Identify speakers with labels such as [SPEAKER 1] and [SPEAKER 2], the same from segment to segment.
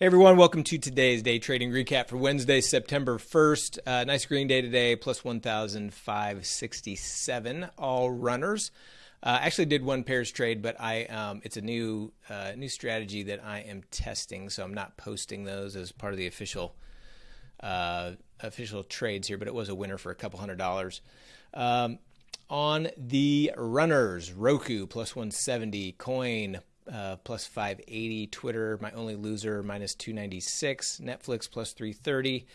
[SPEAKER 1] Hey everyone, welcome to today's day trading recap for Wednesday, September 1st. Uh, nice green day today, plus 1,567 all runners. Uh, actually did one pairs trade, but I um, it's a new uh, new strategy that I am testing, so I'm not posting those as part of the official uh, official trades here. But it was a winner for a couple hundred dollars. Um, on the runners, Roku plus 170, Coin uh, plus 580, Twitter my only loser minus 296, Netflix plus 330.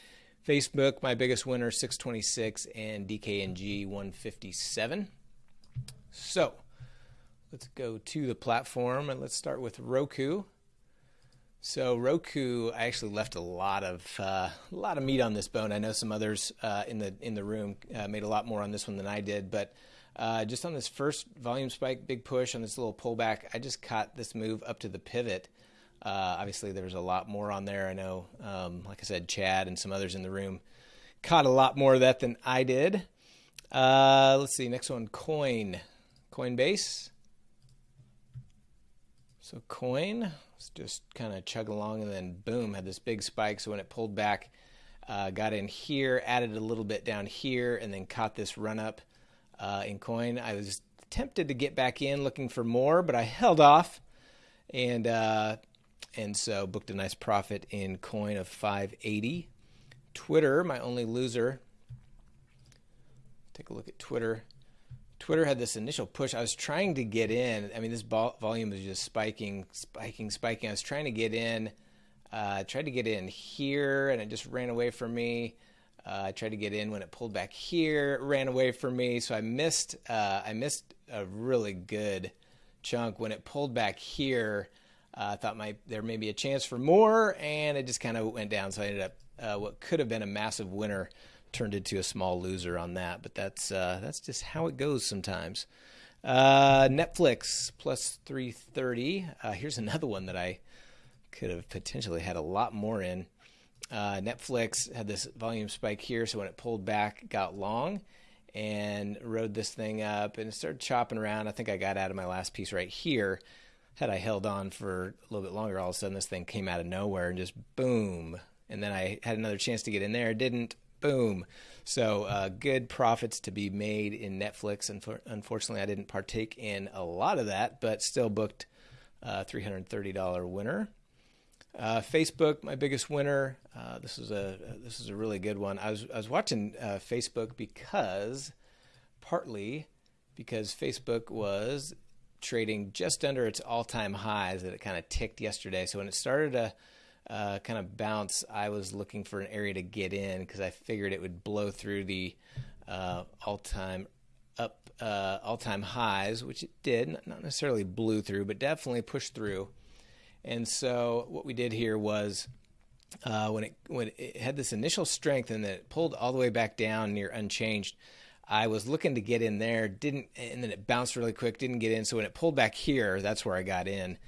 [SPEAKER 1] Facebook, my biggest winner, 626, and DKNG 157. So let's go to the platform and let's start with Roku. So Roku, I actually left a lot of uh, a lot of meat on this bone. I know some others uh, in the in the room uh, made a lot more on this one than I did, but uh, just on this first volume spike, big push on this little pullback, I just caught this move up to the pivot. Uh, obviously, there's a lot more on there. I know, um, like I said, Chad and some others in the room caught a lot more of that than I did. Uh, let's see, next one, Coin, Coinbase. So Coin, let's just kind of chug along, and then boom, had this big spike. So when it pulled back, uh, got in here, added a little bit down here, and then caught this run up uh, in coin. I was tempted to get back in looking for more, but I held off, and uh, and so booked a nice profit in coin of 580. Twitter, my only loser. Take a look at Twitter. Twitter had this initial push. I was trying to get in. I mean, this volume was just spiking, spiking, spiking. I was trying to get in. Uh, tried to get in here, and it just ran away from me. Uh, I tried to get in when it pulled back here, ran away from me, so I missed. Uh, I missed a really good chunk when it pulled back here. Uh, I thought my there may be a chance for more, and it just kind of went down. So I ended up uh, what could have been a massive winner turned into a small loser on that. But that's uh, that's just how it goes sometimes. Netflix plus 330. here's another one that I could have potentially had a lot more in uh, Netflix had this volume spike here, so when it pulled back, got long and rode this thing up and started chopping around. I think I got out of my last piece right here. Had I held on for a little bit longer, all of a sudden this thing came out of nowhere and just boom. And then I had another chance to get in there, didn't. Boom. So uh, good profits to be made in Netflix. And unfortunately, I didn't partake in a lot of that, but still booked a $330 winner. Uh, Facebook, my biggest winner. Uh, this is a this is a really good one. I was I was watching uh, Facebook because partly because Facebook was trading just under its all time highs that it kind of ticked yesterday. So when it started to uh, kind of bounce, I was looking for an area to get in because I figured it would blow through the uh, all time up uh, all time highs, which it did. Not necessarily blew through, but definitely pushed through. And so what we did here was uh, when it when it had this initial strength and then it pulled all the way back down near unchanged. I was looking to get in there, didn't, and then it bounced really quick, didn't get in. So when it pulled back here, that's where I got in.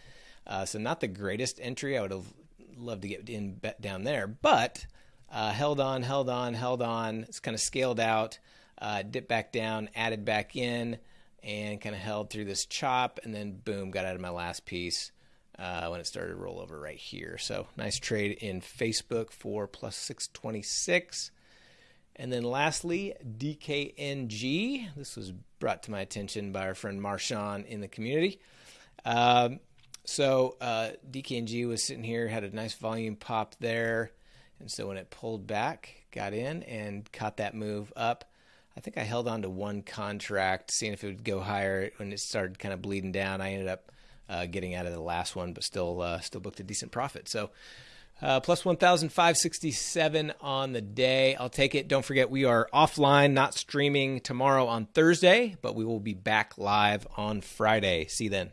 [SPEAKER 1] Uh, so not the greatest entry. I would have loved to get in down there, but uh, held on, held on, held on. It's kind of scaled out, uh, dipped back down, added back in, and kind of held through this chop, and then boom, got out of my last piece uh, when it started to roll over right here. So nice trade in Facebook for plus 626. And then lastly, DKNG. This was brought to my attention by our friend Marshawn in the community. Um, so uh, DKNG was sitting here, had a nice volume pop there. And so when it pulled back, got in and caught that move up. I think I held on to one contract, seeing if it would go higher. When it started kind of bleeding down, I ended up uh, getting out of the last one, but still uh, still booked a decent profit. So. Uh, plus 1,567 on the day. I'll take it. Don't forget, we are offline, not streaming tomorrow on Thursday, but we will be back live on Friday. See you then.